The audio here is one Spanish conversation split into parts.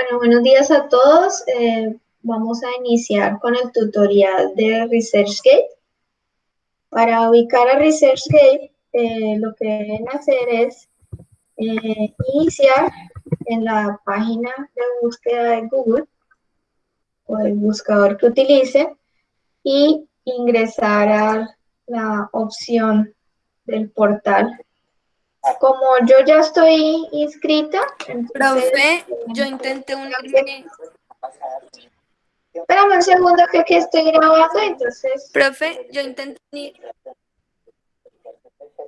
Bueno, buenos días a todos. Eh, vamos a iniciar con el tutorial de ResearchGate. Para ubicar a ResearchGate, eh, lo que deben hacer es eh, iniciar en la página de búsqueda de Google o el buscador que utilicen y ingresar a la opción del portal como yo ya estoy inscrita. Profe, eh, yo intenté un... Espérame un segundo que aquí estoy grabando, entonces... Profe, yo intenté...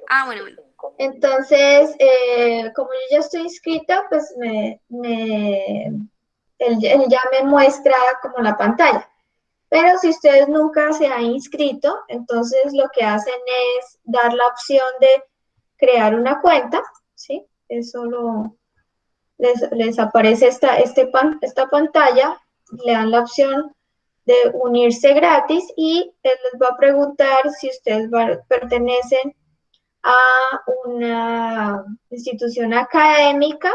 Ah, bueno, bueno. Entonces, eh, como yo ya estoy inscrita, pues me, me él, ya me muestra como la pantalla. Pero si ustedes nunca se han inscrito, entonces lo que hacen es dar la opción de crear una cuenta, ¿sí? Eso lo, les, aparece esta, este esta pantalla, le dan la opción de unirse gratis y él les va a preguntar si ustedes pertenecen a una institución académica,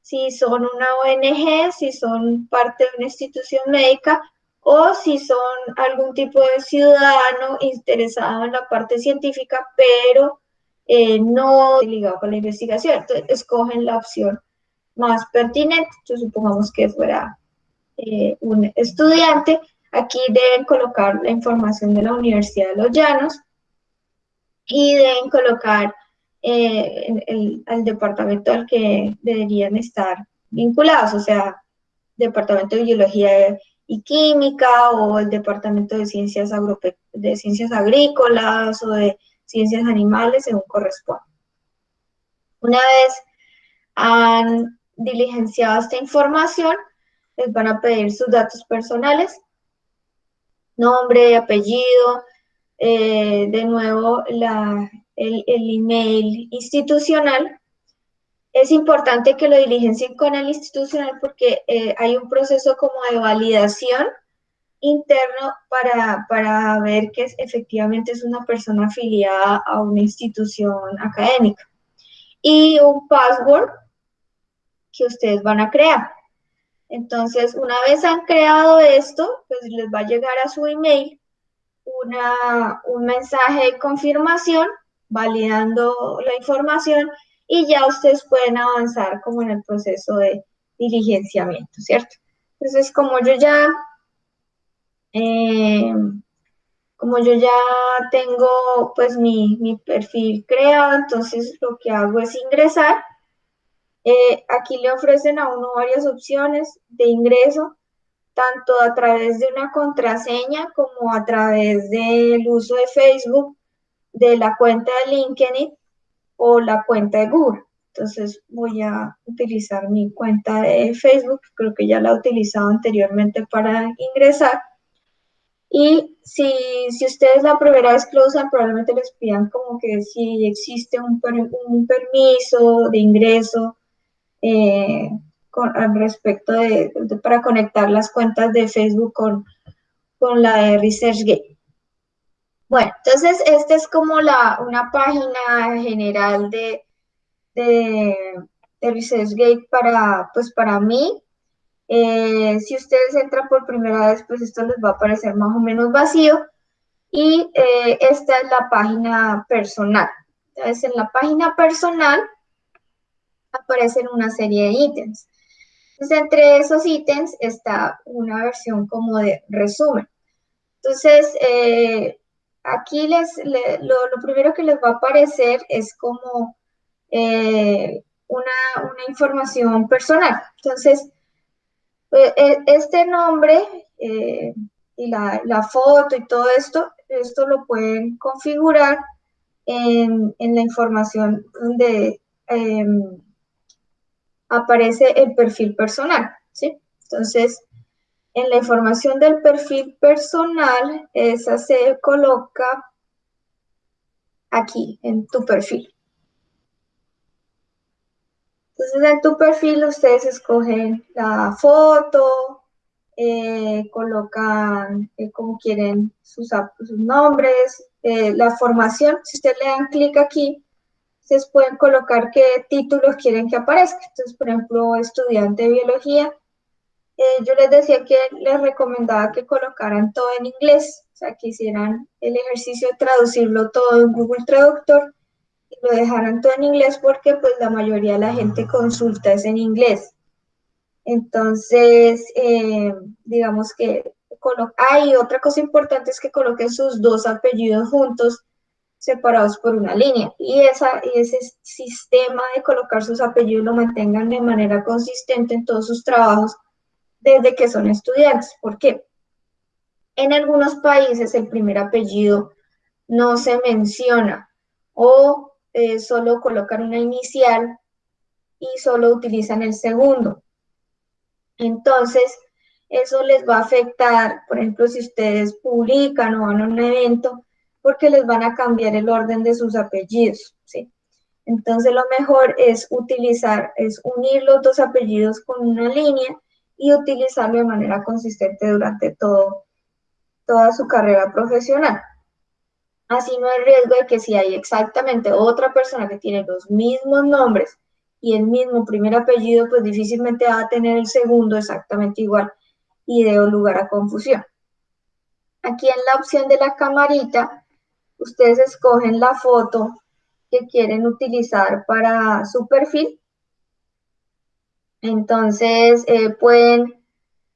si son una ONG, si son parte de una institución médica o si son algún tipo de ciudadano interesado en la parte científica, pero eh, no ligado con la investigación. Entonces, escogen la opción más pertinente. Entonces, supongamos que fuera eh, un estudiante. Aquí deben colocar la información de la Universidad de los Llanos y deben colocar eh, el, el, departamento al que deberían estar vinculados, o sea, departamento de biología y química o el departamento de ciencias, de ciencias agrícolas o de ciencias animales según corresponde. Una vez han diligenciado esta información, les van a pedir sus datos personales, nombre, apellido, eh, de nuevo el, email institucional. Es importante que lo diligencien con el institucional porque eh, hay un proceso como de validación interno para, para ver que efectivamente es una persona afiliada a una institución académica. Y un password que ustedes van a crear. Entonces, una vez han creado esto, pues les va a llegar a su email una, un mensaje de confirmación validando la información y ya ustedes pueden avanzar como en el proceso de diligenciamiento, ¿cierto? Entonces, como yo ya eh, como yo ya tengo pues mi, perfil creado, entonces lo que hago es ingresar. Eh, aquí le ofrecen a uno varias opciones de ingreso, tanto a través de una contraseña como a través del uso de Facebook, de la cuenta de LinkedIn o la cuenta de Google. Entonces voy a utilizar mi cuenta de Facebook, creo que ya la he utilizado anteriormente para ingresar. Y si, si ustedes la primera vez que lo usan, probablemente les pidan como que si existe un, permiso de ingreso eh, con, al respecto de, para conectar las cuentas de Facebook con, con la de ResearchGate. Bueno, entonces esta es como la, una página general de, de, de ResearchGate para, pues para mí. Eh, si ustedes entran por primera vez, pues esto les va a aparecer más o menos vacío. Y eh, esta es la página personal. Entonces, en la página personal aparecen una serie de ítems. Entonces, entre esos ítems está una versión como de resumen. Entonces, eh, aquí les, lo, primero que les va a aparecer es como una, información personal. Entonces, este nombre eh, y la, foto y todo esto, esto lo pueden configurar en, la información donde em, aparece el perfil personal, ¿sí? Entonces, en la información del perfil personal, esa se coloca aquí, en tu perfil. Entonces en tu perfil ustedes escogen la foto, eh, colocan eh, como quieren sus, sus nombres, eh, la formación. Si ustedes le dan clic aquí, ustedes pueden colocar qué títulos quieren que aparezca. Entonces, por ejemplo, estudiante de biología, eh, yo les decía que les recomendaba que colocaran todo en inglés, o sea, que hicieran el ejercicio de traducirlo todo en Google Traductor lo dejaran todo en inglés porque pues la mayoría de la gente consulta es en inglés. Entonces, eh, digamos que hay otra cosa importante es que coloquen sus dos apellidos juntos separados por una línea y, esa, y ese sistema de colocar sus apellidos lo mantengan de manera consistente en todos sus trabajos desde que son estudiantes. ¿Por qué? En algunos países el primer apellido no se menciona o eh, solo colocan una inicial y solo utilizan el segundo. Entonces, eso les va a afectar, por ejemplo, si ustedes publican o van a un evento, porque les van a cambiar el orden de sus apellidos, ¿sí? Entonces lo mejor es utilizar, es unir los dos apellidos con una línea y utilizarlo de manera consistente durante todo, toda su carrera profesional. Así no hay riesgo de que si hay exactamente otra persona que tiene los mismos nombres y el mismo primer apellido, pues difícilmente va a tener el segundo exactamente igual y de lugar a confusión. Aquí en la opción de la camarita, ustedes escogen la foto que quieren utilizar para su perfil. Entonces, eh, pueden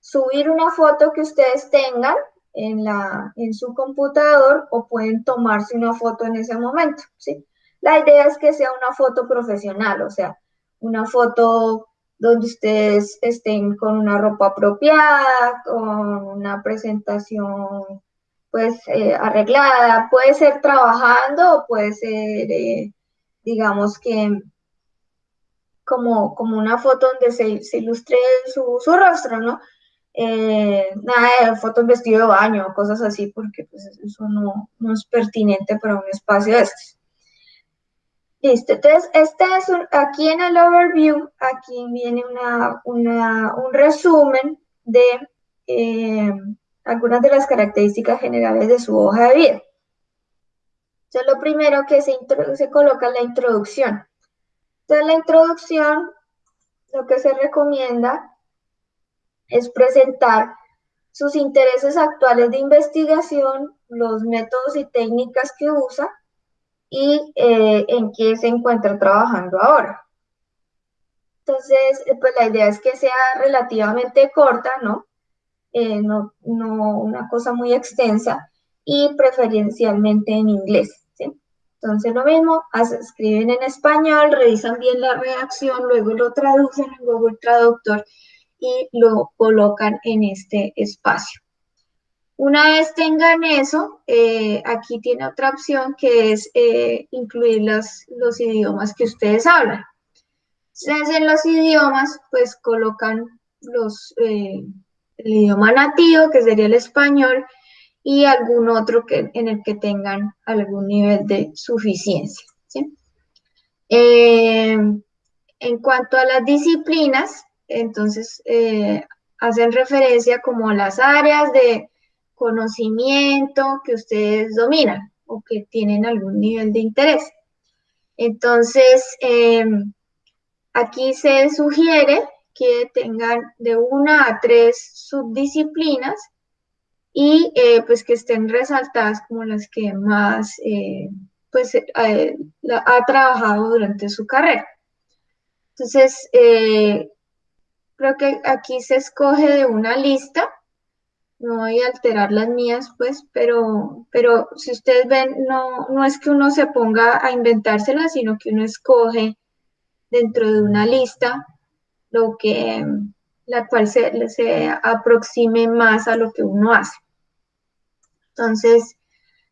subir una foto que ustedes tengan en, la, su computador o pueden tomarse una foto en ese momento. La idea es que sea una foto profesional, o sea, una foto donde ustedes estén con una ropa apropiada, con una presentación pues eh, arreglada, puede ser trabajando o puede ser, eh, digamos que como, como una foto donde se, ilustre su, rostro, ¿no? Eh, nada de fotos vestido de baño, cosas así, porque pues eso no, no es pertinente para un espacio de estos. Listo, entonces este es aquí en el overview, aquí viene un resumen de eh, algunas de las características generales de su hoja de vida. Entonces lo primero que se, se coloca es la introducción. Entonces la introducción, lo que se recomienda es presentar sus intereses actuales de investigación, los métodos y técnicas que usa, y eh, en qué se encuentra trabajando ahora. Entonces, eh, pues la idea es que sea relativamente corta, ¿no? Eh, no, no una cosa muy extensa y preferencialmente en inglés, ¿sí? Entonces lo mismo, escriben en español, revisan bien la redacción, luego lo traducen en Google Traductor y lo colocan en este espacio. Una vez tengan eso, eh, aquí tiene otra opción que es eh, incluir los idiomas que ustedes hablan. Entonces, en los idiomas, pues colocan los, eh, el idioma nativo, que sería el español, y algún otro que, en el que tengan algún nivel de suficiencia. en cuanto a las disciplinas, entonces hacen referencia como a las áreas de conocimiento que ustedes dominan o que tienen algún nivel de interés. Entonces, em, aquí se sugiere que tengan de una a tres subdisciplinas y eh, pues que estén resaltadas como las que más eh, pues eh, ha trabajado durante su carrera. Entonces, creo que aquí se escoge de una lista no voy a alterar las mías, pues, pero, pero si ustedes ven, no, no es que uno se ponga a inventárselas, sino que uno escoge dentro de una lista lo que, la cual se, se aproxime más a lo que uno hace. Entonces,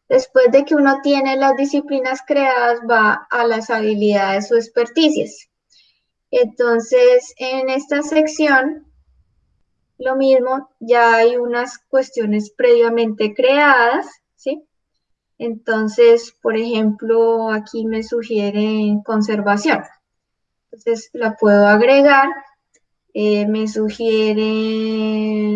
después de que uno tiene las disciplinas creadas, va a las habilidades o experticias. Entonces, en esta sección lo mismo, ya hay unas cuestiones previamente creadas, ¿sí? Entonces, por ejemplo, aquí me sugiere conservación. Entonces, la puedo agregar. Eh, me sugieren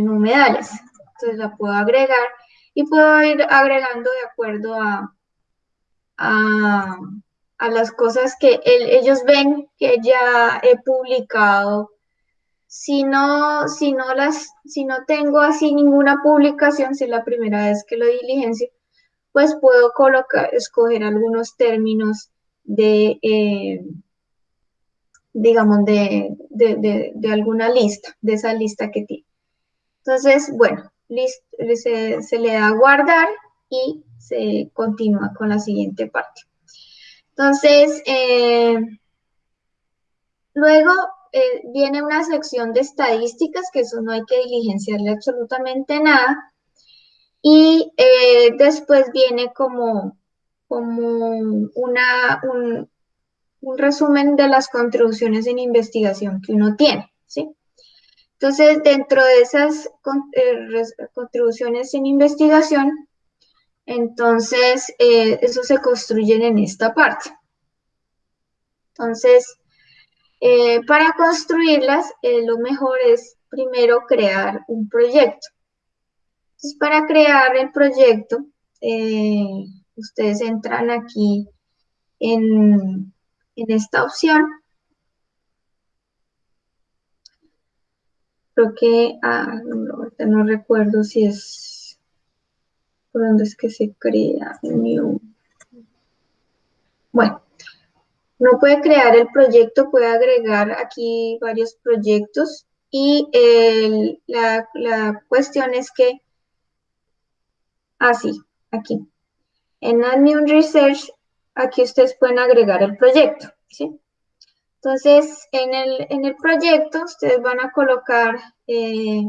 humedales. Entonces, la puedo agregar y puedo ir agregando de acuerdo a, a, las cosas que ellos ven que ya he publicado Si no, si no las, si no tengo así ninguna publicación, si es la primera vez que lo diligencio, pues puedo colocar, escoger algunos términos de, eh, digamos, de, de, alguna lista, de esa lista que tiene. Entonces, bueno, se, le da a guardar y se continúa con la siguiente parte. Entonces, eh, luego eh, viene una sección de estadísticas, que eso no hay que diligenciarle absolutamente nada. Y eh, después viene como, como una, un, resumen de las contribuciones en investigación que uno tiene, ¿sí? Entonces, dentro de esas contribuciones en investigación, entonces, eh, eso se construye en esta parte. Entonces, eh, para construirlas, eh, lo mejor es primero crear un proyecto. Entonces, para crear el proyecto, ustedes entran aquí en, esta opción. Creo que, ah, no recuerdo si es ¿Por dónde es que se crea new? Bueno, no puede crear el proyecto, puede agregar aquí varios proyectos y la, cuestión es que, así, aquí, en Add Research, aquí ustedes pueden agregar el proyecto, ¿sí? Entonces, en el, en el proyecto, ustedes van a colocar eh,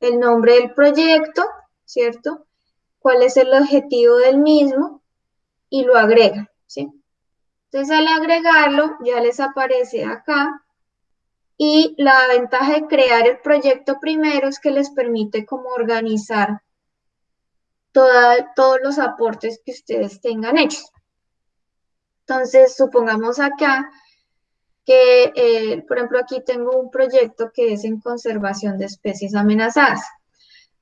el nombre del proyecto, ¿cierto? Cuál es el objetivo del mismo y lo agregan, ¿sí? Entonces al agregarlo ya les aparece acá y la ventaja de crear el proyecto primero es que les permite como organizar todos los aportes que ustedes tengan hechos. Entonces, supongamos acá que, eh, por ejemplo, aquí tengo un proyecto que es en conservación de especies amenazadas.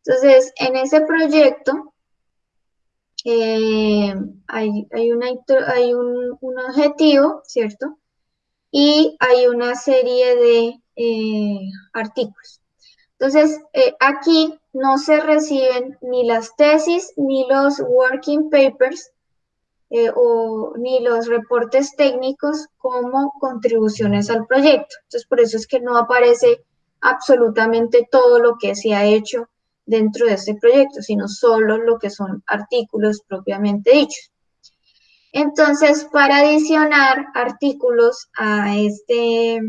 Entonces, en ese proyecto, eh, hay, un, objetivo, ¿cierto? Y hay una serie de eh, artículos. Entonces, eh, aquí no se reciben ni las tesis, ni los working papers, o, ni los reportes técnicos como contribuciones al proyecto. Entonces, por eso es que no aparece absolutamente todo lo que se ha hecho dentro de este proyecto, sino solo lo que son artículos propiamente dichos. Entonces, para adicionar artículos a, este,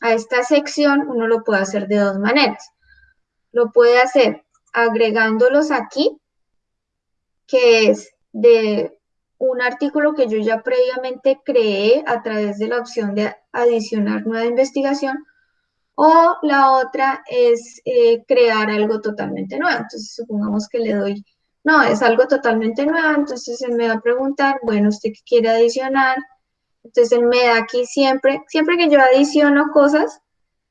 a esta sección, uno lo puede hacer de dos maneras. Lo puede hacer agregándolos aquí, que es de un artículo que yo ya previamente creé a través de la opción de adicionar nueva investigación, o la otra es eh, crear algo totalmente nuevo. Entonces, supongamos que le doy, no, es algo totalmente nuevo, entonces él me va a preguntar, bueno, ¿usted qué quiere adicionar? Entonces él me da aquí siempre, siempre que yo adiciono cosas,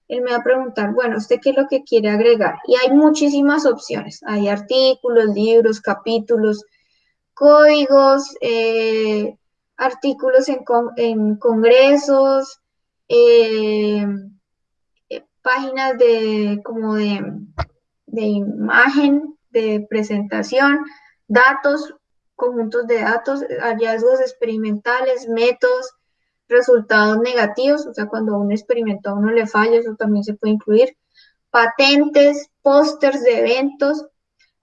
él me va a preguntar, bueno, ¿usted qué es lo que quiere agregar? Y hay muchísimas opciones. Hay artículos, libros, capítulos, códigos, eh, artículos en, en congresos, eh, páginas de como de, imagen, de presentación, datos, conjuntos de datos, hallazgos experimentales, métodos, resultados negativos, o sea, cuando un experimento a uno le falla, eso también se puede incluir, patentes, pósters de eventos,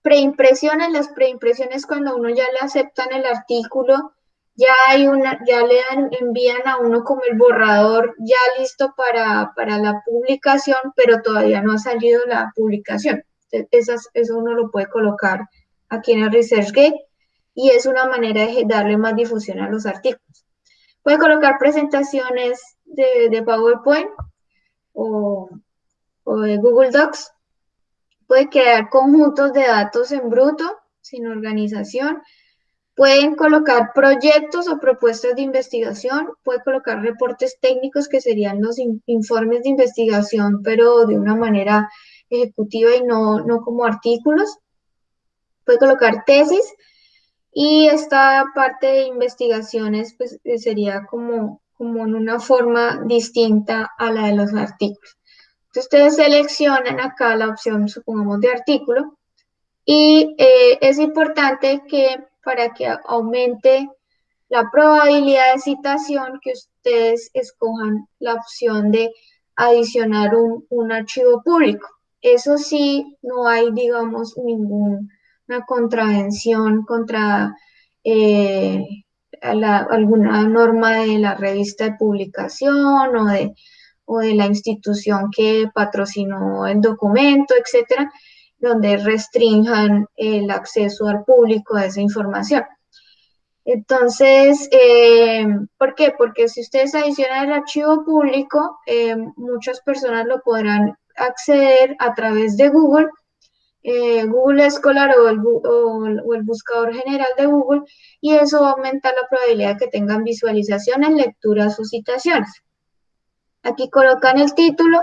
preimpresiones, las preimpresiones cuando uno ya le aceptan el artículo ya hay una, ya le dan, envían a uno como el borrador ya listo para, la publicación, pero todavía no ha salido la publicación. Esas, eso uno lo puede colocar aquí en el ResearchGate y es una manera de darle más difusión a los artículos. Puede colocar presentaciones de, PowerPoint o, o de Google Docs. Puede crear conjuntos de datos en bruto, sin organización Pueden colocar proyectos o propuestas de investigación, puede colocar reportes técnicos que serían los informes de investigación, pero de una manera ejecutiva y no, no como artículos. Puede colocar tesis y esta parte de investigaciones pues, sería como, como en una forma distinta a la de los artículos. Entonces ustedes seleccionan acá la opción, supongamos, de artículo y eh, es importante que para que aumente la probabilidad de citación, que ustedes escojan la opción de adicionar un, un archivo público. Eso sí, no hay, digamos, ninguna contravención contra eh, alguna norma de la revista de publicación o de, o de la institución que patrocinó el documento, etcétera, donde restrinjan el acceso al público a esa información. Entonces, eh, ¿por qué? Porque si ustedes adicionan el archivo público, eh, muchas personas lo podrán acceder a través de Google, eh, Google Scholar o el, o el, buscador general de Google, y eso aumenta la probabilidad de que tengan visualizaciones, lecturas o citaciones. Aquí colocan el título,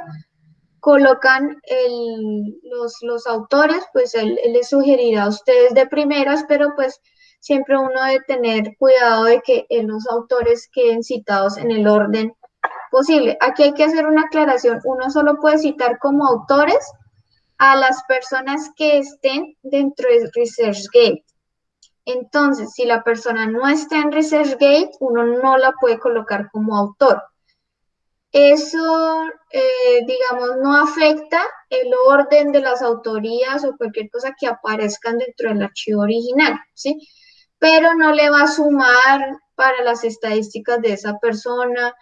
colocan los, autores, pues él, él, les sugerirá a ustedes de primeras, pero pues siempre uno debe tener cuidado de que los autores queden citados en el orden posible. Aquí hay que hacer una aclaración. Uno solo puede citar como autores a las personas que estén dentro de ResearchGate. Entonces, si la persona no está en ResearchGate, uno no la puede colocar como autor. Eso, eh, digamos, no afecta el orden de las autorías o cualquier cosa que aparezcan dentro del archivo original, ¿sí? Pero no le va a sumar para las estadísticas de esa persona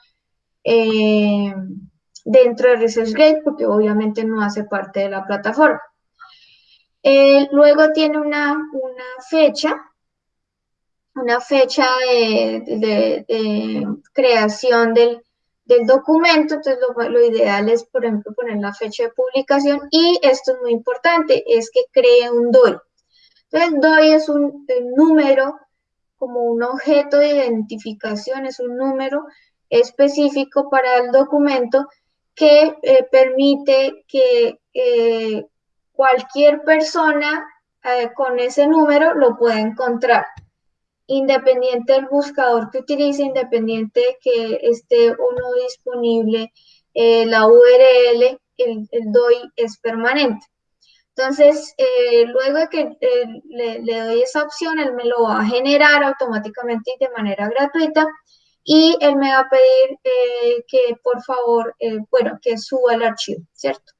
eh, dentro de ResearchGate, porque obviamente no hace parte de la plataforma. Eh, luego tiene una, una fecha, una fecha de creación del del documento, entonces lo, ideal es, por ejemplo, poner la fecha de publicación y esto es muy importante, es que cree un DOI. Entonces, DOI es un, número como un objeto de identificación, es un número específico para el documento que eh, permite que eh, cualquier persona eh, con ese número lo pueda encontrar independiente del buscador que utilice, independiente que esté o no disponible eh, la URL, el, DOI es permanente. Entonces, eh, luego de que eh, le, doy esa opción, él me lo va a generar automáticamente y de manera gratuita y él me va a pedir que por favor, bueno, que suba el archivo, ¿cierto?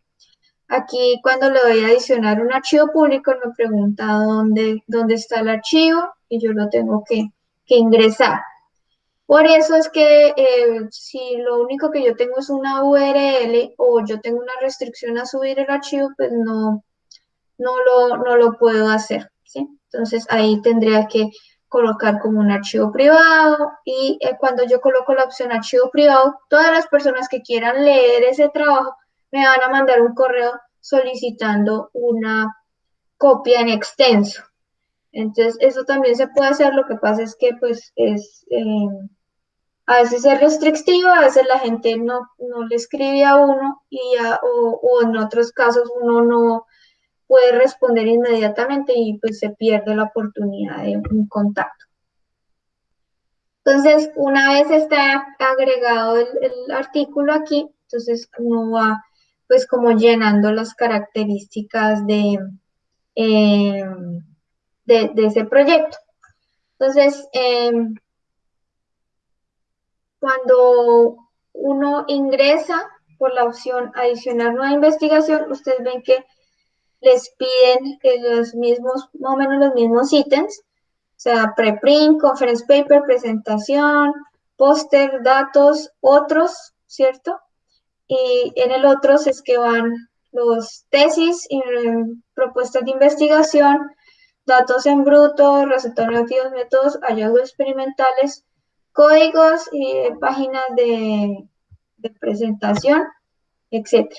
Aquí cuando le doy a adicionar un archivo público me pregunta dónde, dónde está el archivo y yo lo tengo que, ingresar. Por eso es que eh, si lo único que yo tengo es una URL o yo tengo una restricción a subir el archivo, pues no, no, lo, no lo puedo hacer. ¿sí? Entonces ahí tendría que colocar como un archivo privado y eh, cuando yo coloco la opción archivo privado, todas las personas que quieran leer ese trabajo me van a mandar un correo solicitando una copia en extenso. Entonces, eso también se puede hacer, lo que pasa es que pues es, eh, a veces es restrictivo, a veces la gente no, no le escribe a uno y o, en otros casos uno no puede responder inmediatamente y pues se pierde la oportunidad de un contacto. Entonces, una vez está agregado el, artículo aquí, entonces uno va pues como llenando las características de, eh, de, ese proyecto. Entonces, em, cuando uno ingresa por la opción adicionar nueva investigación, ustedes ven que les piden los mismos, más o menos los mismos ítems, o sea, preprint, conference paper, presentación, póster, datos, otros, ¿cierto? Y en el otros es que van los tesis y em, propuestas de investigación, datos en bruto, resultados métodos, hallazgos experimentales, códigos y páginas de, presentación, etc.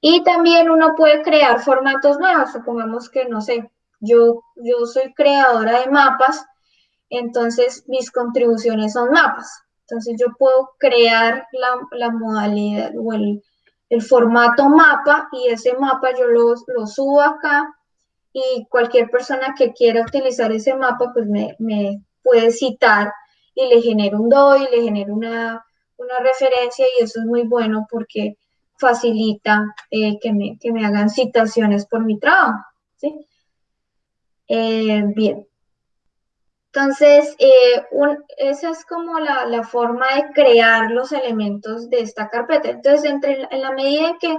Y también uno puede crear formatos nuevos, supongamos que, no sé, yo, yo soy creadora de mapas, entonces mis contribuciones son mapas. Entonces yo puedo crear la, modalidad o el, formato mapa y ese mapa yo lo, lo subo acá y cualquier persona que quiera utilizar ese mapa, pues me, puede citar y le genera un DOI, le genera una, referencia y eso es muy bueno porque facilita eh, que, me, que, me, hagan citaciones por mi trabajo. ¿sí? Eh, bien. Entonces, eh, esa es como la, la, forma de crear los elementos de esta carpeta. Entonces, entre, en la medida en que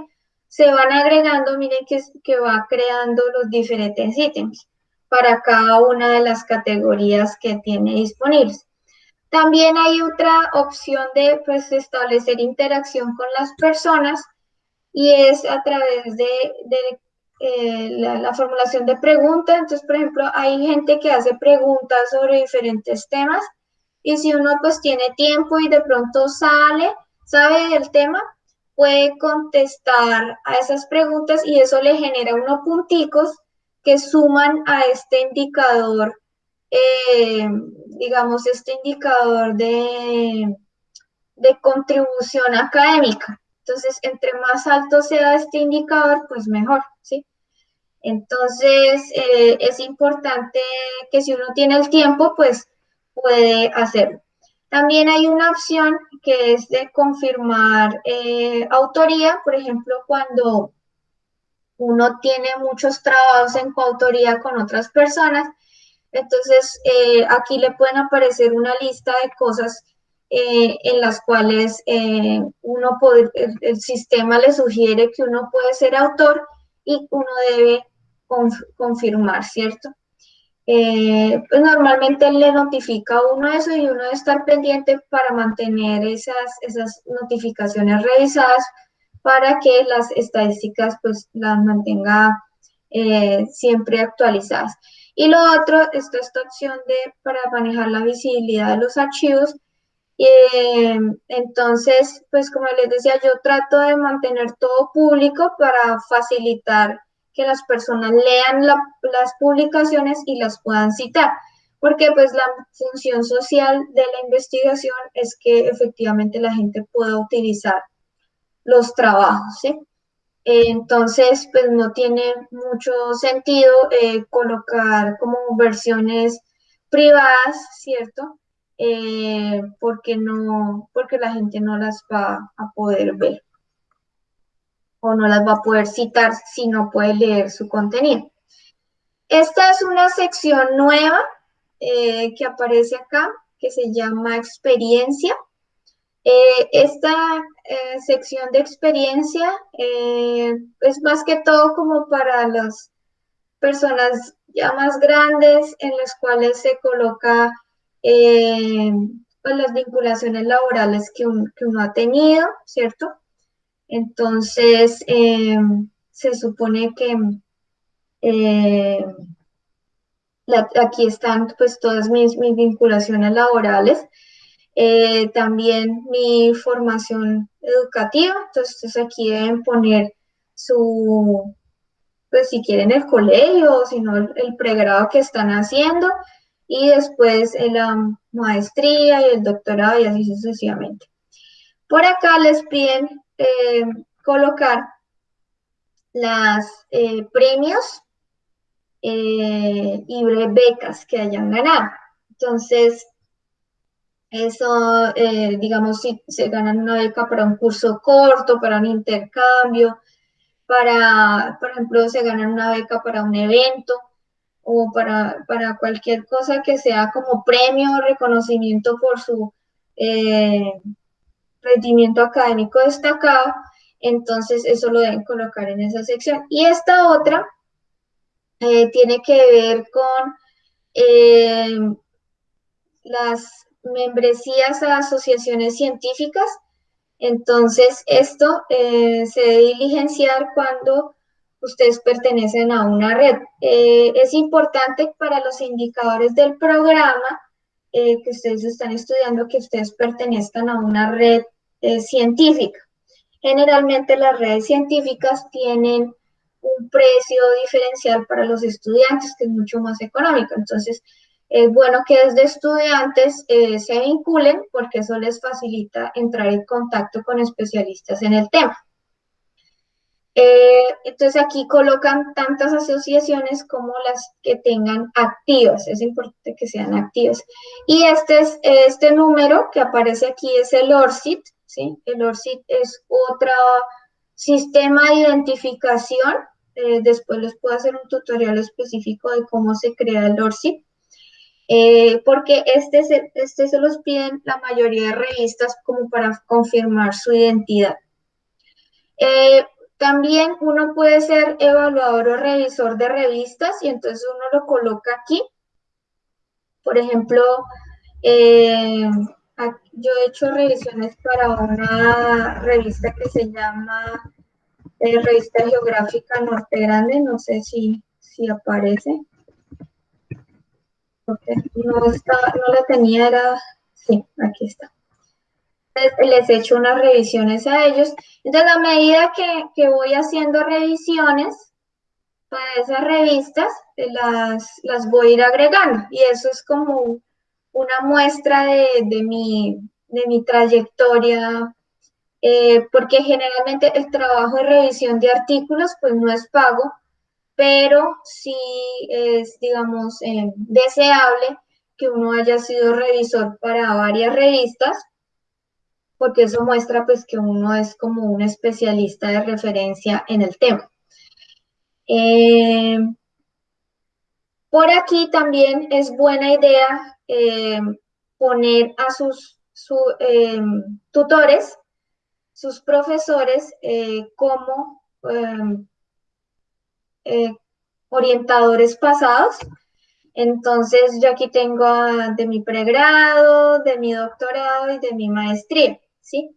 se van agregando, miren que, que va creando los diferentes ítems para cada una de las categorías que tiene disponibles. También hay otra opción de pues, establecer interacción con las personas y es a través de, eh, la, formulación de preguntas. Entonces, por ejemplo, hay gente que hace preguntas sobre diferentes temas y si uno pues tiene tiempo y de pronto sale, sabe del tema, puede contestar a esas preguntas y eso le genera unos punticos que suman a este indicador eh, digamos, este indicador de, de contribución académica. Entonces, entre más alto sea este indicador, pues mejor, ¿sí? Entonces, eh, es importante que si uno tiene el tiempo, pues puede hacerlo. También hay una opción que es de confirmar eh, autoría, por ejemplo, cuando uno tiene muchos trabajos en coautoría con otras personas, entonces, eh, aquí le pueden aparecer una lista de cosas eh, en las cuales uno puede, el, sistema le sugiere que uno puede ser autor y uno debe confirmar, ¿cierto? Pues normalmente le notifica a uno eso y uno debe estar pendiente para mantener esas, esas notificaciones revisadas para que las estadísticas pues las mantenga siempre actualizadas. Y lo otro es esta opción de, para manejar la visibilidad de los archivos. Eh, entonces, pues como les decía, yo trato de mantener todo público para facilitar que las personas lean las publicaciones y las puedan citar, porque pues la función social de la investigación es que efectivamente la gente pueda utilizar los trabajos, ¿sí? entonces, pues no tiene mucho sentido eh, colocar como versiones privadas, ¿cierto? Eh, porque no, porque la gente no las va a poder ver o no las va a poder citar si no puede leer su contenido. Esta es una sección nueva eh, que aparece acá, que se llama experiencia. Eh, esta eh, sección de experiencia es más que todo como para las personas ya más grandes en las cuales se coloca pues las vinculaciones laborales que, uno ha tenido, ¿cierto? Entonces, se supone que aquí están pues todas mis, mis vinculaciones laborales. Eh, también mi formación educativa, entonces aquí deben poner su, pues si quieren el colegio o si no el, pregrado que están haciendo y después la maestría y el doctorado y así sucesivamente. Por acá les piden eh, colocar las eh, premios y becas que hayan ganado. Entonces, eso, eh, digamos, si se ganan una beca para un curso corto, para un intercambio, para, por ejemplo, se ganan una beca para un evento o para, para cualquier cosa que sea como premio o reconocimiento por su eh, rendimiento académico destacado, entonces eso lo deben colocar en esa sección. Y esta otra eh, tiene que ver con las membresías a asociaciones científicas. Entonces, esto eh, se debe diligenciar cuando ustedes pertenecen a una red. Eh, es importante para los indicadores del programa eh, que ustedes están estudiando que ustedes pertenezcan a una red científica. Generalmente las redes científicas tienen un precio diferencial para los estudiantes que es mucho más económico. Entonces, es bueno que desde estudiantes eh, se vinculen porque eso les facilita entrar en contacto con especialistas en el tema. Eh, entonces aquí colocan tantas asociaciones como las que tengan activas, es importante que sean activas. Y este, es, este número que aparece aquí es el ORCID, ¿sí? El ORCID es otra sistema de identificación, eh, después les puedo hacer un tutorial específico de cómo se crea el ORCID, eh, porque este se, este se los piden la mayoría de revistas como para confirmar su identidad. También uno puede ser evaluador o revisor de revistas y entonces uno lo coloca aquí. Por ejemplo, eh, yo he hecho revisiones para una revista que se llama eh, Revista Geográfica Norte Grande, no sé si, si aparece. no, está, no la tenía, era, sí, aquí está les he hecho unas revisiones a ellos. Entonces, a medida que, voy haciendo revisiones para esas revistas, las, las voy a ir agregando. Y eso es como una muestra de, mi, de mi trayectoria, eh, porque generalmente el trabajo de revisión de artículos pues no es pago, pero sí es, digamos, eh, deseable que uno haya sido revisor para varias revistas porque eso muestra pues que uno es como un especialista de referencia en el tema. Eh, por aquí también es buena idea eh, poner a sus eh, tutores, sus profesores, como orientadores pasados. Entonces, yo aquí tengo de mi pregrado, de mi doctorado y de mi maestría. ¿Sí?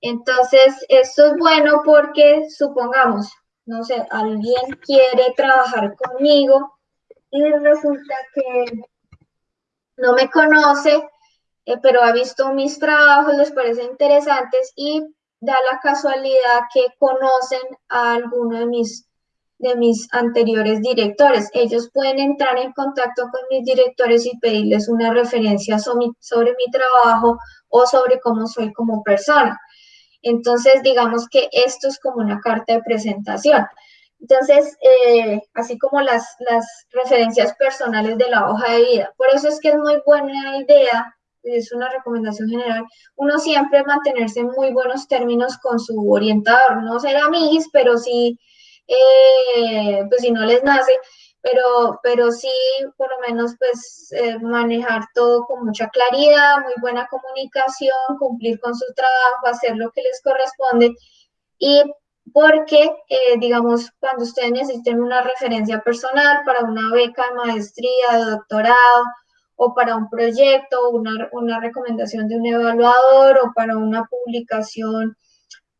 Entonces, esto es bueno porque, supongamos, no sé, alguien quiere trabajar conmigo y resulta que no me conoce, eh, pero ha visto mis trabajos, les parece interesantes y da la casualidad que conocen a alguno de mis, de mis anteriores directores. Ellos pueden entrar en contacto con mis directores y pedirles una referencia sobre mi trabajo o sobre cómo soy como persona. Entonces, digamos que esto es como una carta de presentación. Entonces, eh, así como las, las referencias personales de la hoja de vida. Por eso es que es muy buena idea, es una recomendación general, uno siempre mantenerse en muy buenos términos con su orientador, no ser amigos, pero sí, eh, pues si no les nace, pero, pero sí, por lo menos, pues eh, manejar todo con mucha claridad, muy buena comunicación, cumplir con su trabajo, hacer lo que les corresponde. Y porque, eh, digamos, cuando ustedes necesiten una referencia personal para una beca de maestría, de doctorado, o para un proyecto, una, una recomendación de un evaluador, o para una publicación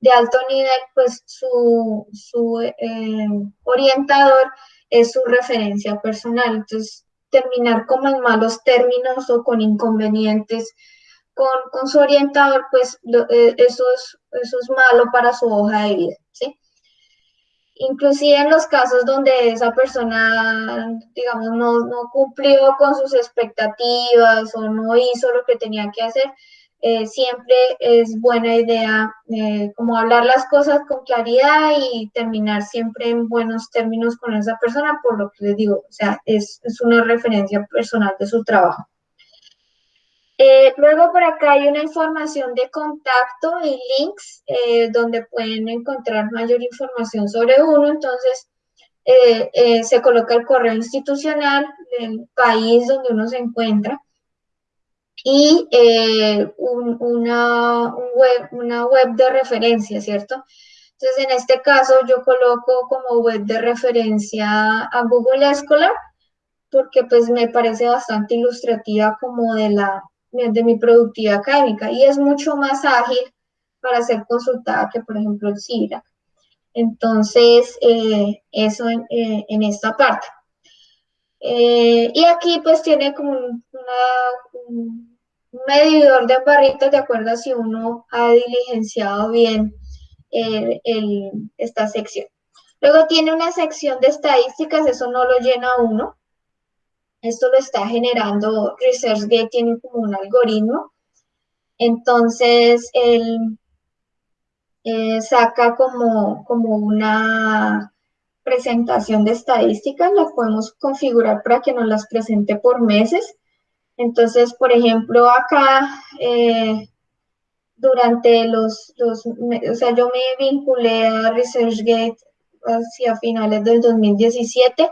de alto nivel, pues su, su eh, orientador es su referencia personal. Entonces, terminar como en malos términos o con inconvenientes con, su orientador, pues eh, eso, es, eso es malo para su hoja de vida, ¿sí? Inclusive en los casos donde esa persona, digamos, no, no cumplió con sus expectativas o no hizo lo que tenía que hacer, eh, siempre es buena idea eh, como hablar las cosas con claridad y terminar siempre en buenos términos con esa persona, por lo que les digo, o sea, es, es una referencia personal de su trabajo. Eh, luego por acá hay una información de contacto y links donde pueden encontrar mayor información sobre uno, entonces se coloca el correo institucional del país donde uno se encuentra, y eh, una, web, una web de referencia, ¿cierto? Entonces, en este caso, yo coloco como web de referencia a Google Scholar, porque pues me parece bastante ilustrativa como de, la, de mi productividad académica y es mucho más ágil para ser consultada que, por ejemplo, el CIRAC. Entonces, eh, eso en, eh, en, esta parte. y aquí pues tiene como una, un medidor de barritos de acuerdo a si uno ha diligenciado bien eh, esta sección. Luego tiene una sección de estadísticas, eso no lo llena uno. Esto lo está generando ResearchGate, tiene como un algoritmo. Entonces, él eh, saca como, como una presentación de estadísticas, la podemos configurar para que nos las presente por meses. Entonces, por ejemplo, acá, eh, durante los, los, o sea, yo me vinculé a ResearchGate hacia finales del 2017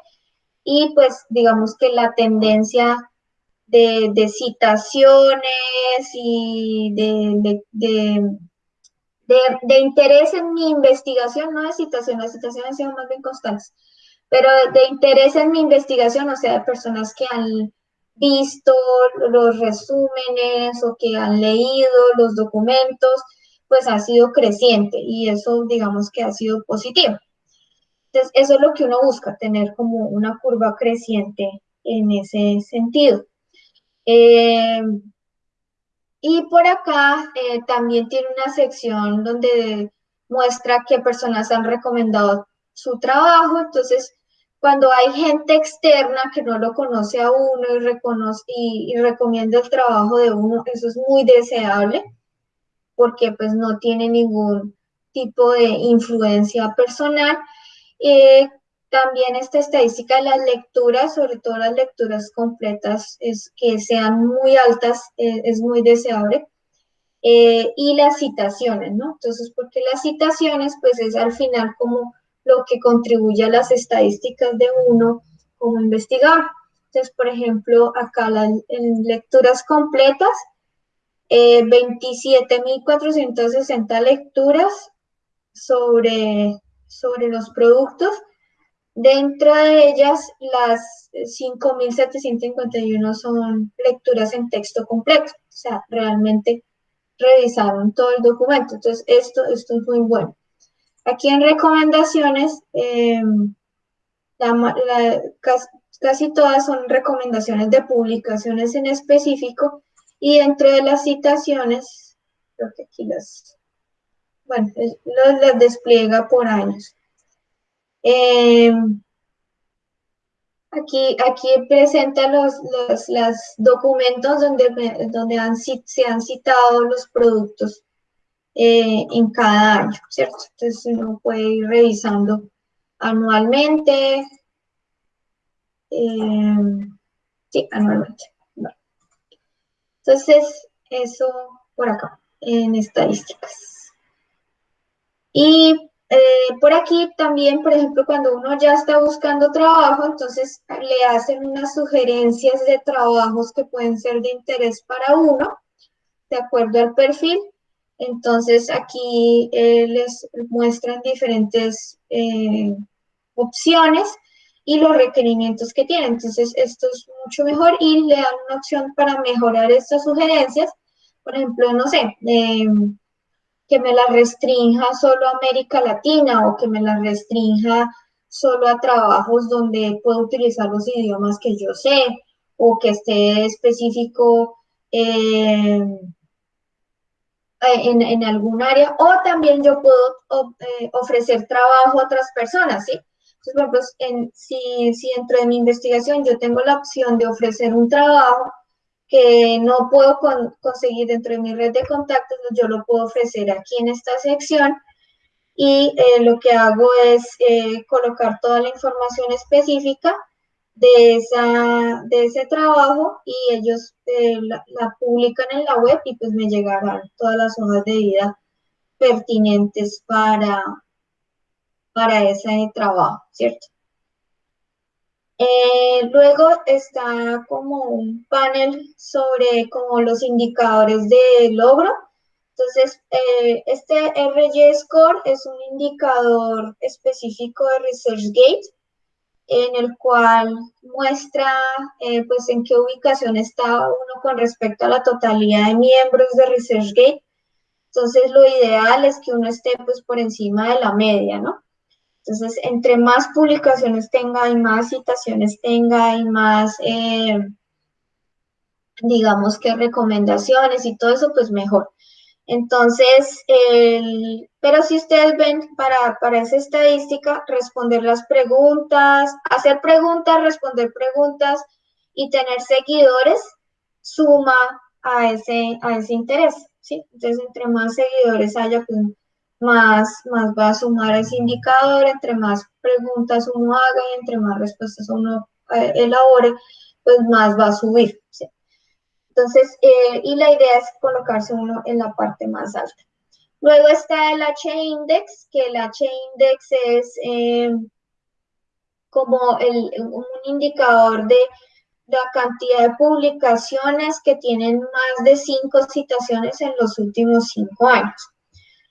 y pues digamos que la tendencia de, de citaciones y de, de, de, interés en mi investigación, no de citaciones, las citaciones han sido más bien constantes, pero de interés en mi investigación, o sea, de personas que han visto los resúmenes o que han leído los documentos, pues ha sido creciente y eso digamos que ha sido positivo. Entonces, eso es lo que uno busca, tener como una curva creciente en ese sentido. Eh, y por acá eh, también tiene una sección donde muestra qué personas han recomendado su trabajo. Entonces, cuando hay gente externa que no lo conoce a uno y, reconoce, y, recomienda el trabajo de uno, eso es muy deseable porque pues no tiene ningún tipo de influencia personal. Eh, también esta estadística de las lecturas, sobre todo las lecturas completas, es que sean muy altas, eh, es muy deseable. Eh, y las citaciones, ¿no? Entonces, porque las citaciones, pues es al final como lo que contribuye a las estadísticas de uno como investigador. Entonces, por ejemplo, acá en lecturas completas, 27.460 eh, lecturas sobre, sobre los productos. Dentro de ellas, las 5.751 son lecturas en texto completo, o sea, realmente revisaron todo el documento. Entonces, esto, esto es muy bueno. Aquí en recomendaciones, eh, casi, todas son recomendaciones de publicaciones en específico y dentro de las citaciones, creo que aquí las, bueno, las despliega por años. Eh, aquí, aquí presenta los, los documentos donde, donde han, se han citado los productos eh, en cada año, ¿cierto? Entonces uno puede ir revisando anualmente. Eh, sí, anualmente. Entonces, eso por acá, en estadísticas. Y eh, por aquí también, por ejemplo, cuando uno ya está buscando trabajo, entonces le hacen unas sugerencias de trabajos que pueden ser de interés para uno, de acuerdo al perfil. Entonces aquí eh, les muestran diferentes eh, opciones y los requerimientos que tienen. Entonces esto es mucho mejor y le dan una opción para mejorar estas sugerencias. Por ejemplo, no sé, em, que me la restrinja solo a América Latina o que me la restrinja solo a trabajos donde puedo utilizar los idiomas que yo sé o que esté específico. Eh, eh, en, algún área, o también yo puedo eh, ofrecer trabajo a otras personas, ¿sí? Entonces, por ejemplo, en, si, si dentro de mi investigación yo tengo la opción de ofrecer un trabajo que no puedo conseguir dentro de mi red de contactos, pues yo lo puedo ofrecer aquí en esta sección y eh, lo que hago es colocar toda la información específica de, esa, de ese trabajo y ellos eh, la, publican en la web y pues me llegarán todas las hojas de vida pertinentes para, para ese trabajo, ¿cierto? Eh, luego está como un panel sobre como los indicadores de logro. Entonces, eh, este RG Score es un indicador específico de ResearchGate en el cual muestra eh, pues en qué ubicación está uno con respecto a la totalidad de miembros de ResearchGate. Entonces lo ideal es que uno esté pues por encima de la media, ¿no? Entonces, entre más publicaciones tenga y más citaciones tenga y más, eh, digamos que recomendaciones y todo eso, pues mejor. Entonces, pero si ustedes ven para, para esa estadística, responder las preguntas, hacer preguntas, responder preguntas y tener seguidores suma a ese, a ese interés. Entonces, entre más seguidores haya, pues más, más va a sumar ese indicador, entre más preguntas uno haga y entre más respuestas uno eh, elabore, pues más va a subir. Entonces, eh, y la idea es colocarse uno en la parte más alta. Luego está el H-index, que el H-index es eh, como un indicador de la cantidad de publicaciones que tienen más de cinco citaciones en los últimos cinco años.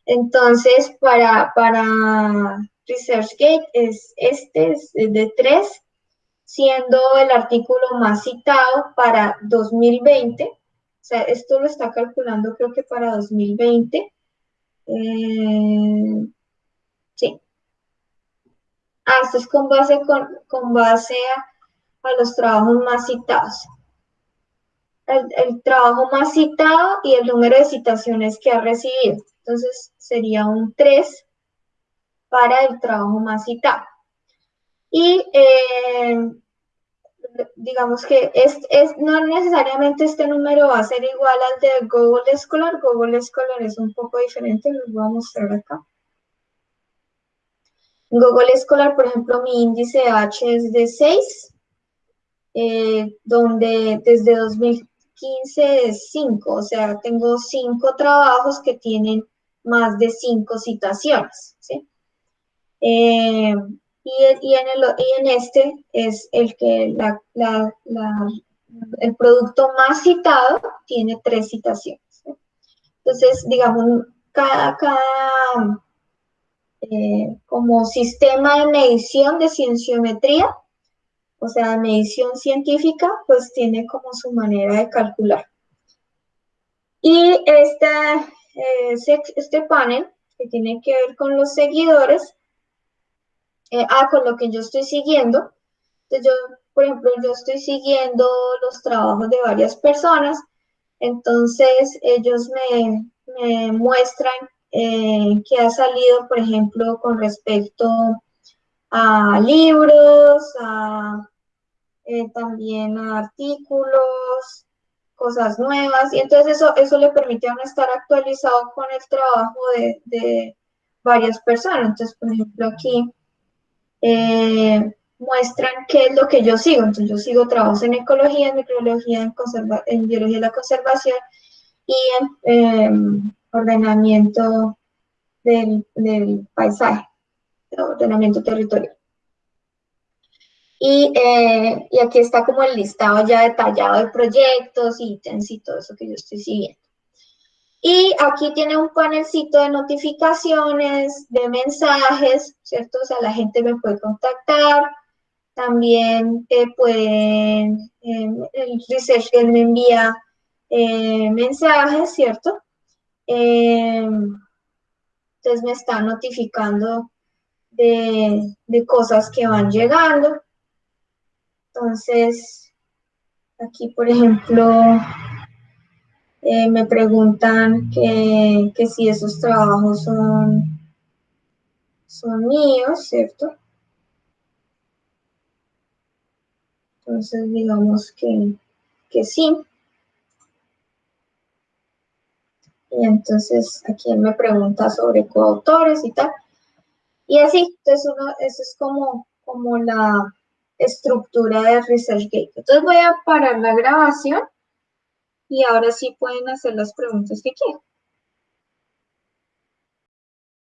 Entonces, para, para ResearchGate es este, es de tres, siendo el artículo más citado para 2020. O sea, esto lo está calculando creo que para 2020. Eh, sí. Ah, esto es con base, con, con base a, los trabajos más citados. El, el, trabajo más citado y el número de citaciones que ha recibido. Entonces sería un 3 para el trabajo más citado. Y eh, digamos que es, es, no necesariamente este número va a ser igual al de Google Scholar. Google Scholar es un poco diferente, lo voy a mostrar acá. Google Scholar, por ejemplo, mi índice H es de 6, eh, donde desde 2015 es 5, o sea, tengo 5 trabajos que tienen más de 5 citaciones. ¿sí? Eh, y, en este es el que el producto más citado tiene tres citaciones. Entonces, digamos, cada, cada eh, como sistema de medición de cienciometría, o sea, medición científica, pues tiene como su manera de calcular. Y esta, eh, este panel, que tiene que ver con los seguidores, eh, ah, con lo que yo estoy siguiendo. Entonces yo, por ejemplo, yo estoy siguiendo los trabajos de varias personas, entonces ellos me, muestran eh, ha salido, por ejemplo, con respecto a libros, a, eh, también a artículos, cosas nuevas, y entonces eso, eso le permite a uno estar actualizado con el trabajo de, de varias personas. Entonces, por ejemplo, aquí eh, muestran qué es lo que yo sigo. Entonces yo sigo trabajos en ecología, en microbiología, en, en biología de la conservación y en em, ordenamiento del, paisaje, ordenamiento territorial. Y, eh, y, aquí está como el listado ya detallado de proyectos, ítems y todo eso que yo estoy siguiendo. Y aquí tiene un panelcito de notificaciones, de mensajes, ¿cierto? O sea, la gente me puede contactar. También eh, pueden, eh, el research me envía eh, mensajes, ¿cierto? entonces me está notificando de, de cosas que van llegando. Entonces, aquí, por ejemplo, eh, me preguntan que, si esos trabajos son, son míos, ¿cierto? Entonces, digamos que, que sí. Y entonces aquí me pregunta sobre coautores y tal. Y así, entonces uno, eso es como, como la estructura de ResearchGate. Entonces voy a parar la grabación y ahora sí pueden hacer las preguntas que quieran.